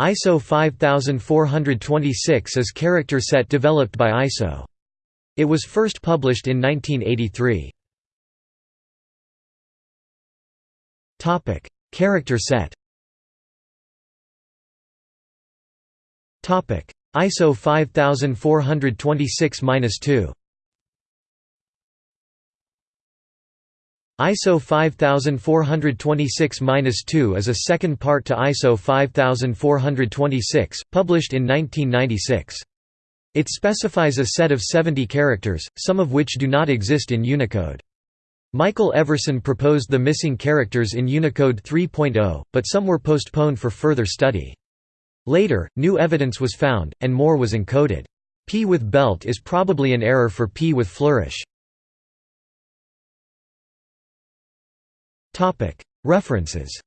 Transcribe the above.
ISO 5426 is character set developed by ISO. It was first published in 1983. Topic: Character set. Topic: ISO 5426-2. ISO 5426-2 is a second part to ISO 5426, published in 1996. It specifies a set of 70 characters, some of which do not exist in Unicode. Michael Everson proposed the missing characters in Unicode 3.0, but some were postponed for further study. Later, new evidence was found, and more was encoded. P with belt is probably an error for P with flourish. References